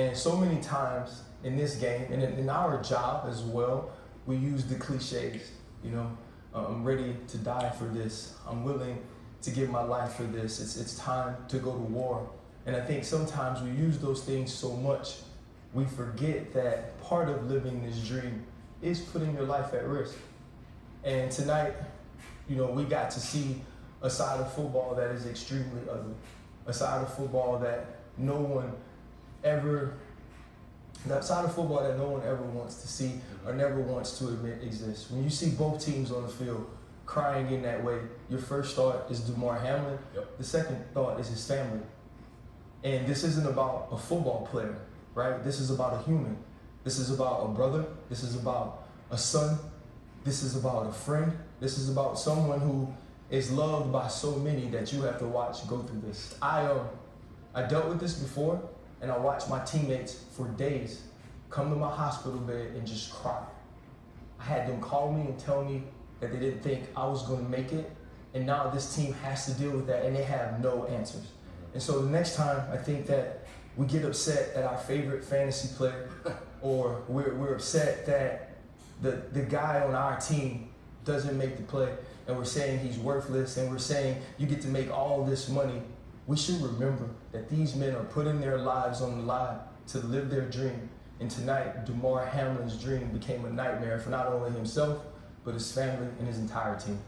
And so many times in this game and in, our job as well, we use the cliches. You know, uh, I'm ready to die for this. I'm willing to give my life for this. It's, it's time to go to war. And I think sometimes we use those things so much, we forget that part of living this dream is putting your life at risk. And tonight, you know, we got to see a side of football that is extremely ugly, a side of football that no one ever, that side of football that no one ever wants to see or never wants to admit exists. When you see both teams on the field crying in that way, your first thought is Damar Hamlin. Yep. The second thought is his family. And this isn't about a football player, right? This is about a human. This is about a brother. This is about a son. This is about a friend. This is about someone who is loved by so many that you have to watch go through this. I um, I dealt with this before, and I watched my teammates for days come to my hospital bed and just cry. I had them call me and tell me that they didn't think I was going to make it, and now this team has to deal with that, and they have no answers. And so the next time I think that we get upset at our favorite fantasy player, or we're, we're upset that the, the guy on our team doesn't make the play, and we're saying he's worthless, and we're saying you get to make all this money, we should remember that these men are putting their lives on the line to live their dream. And tonight, Damar Hamlin's dream became a nightmare for not only himself, but his family and his entire team.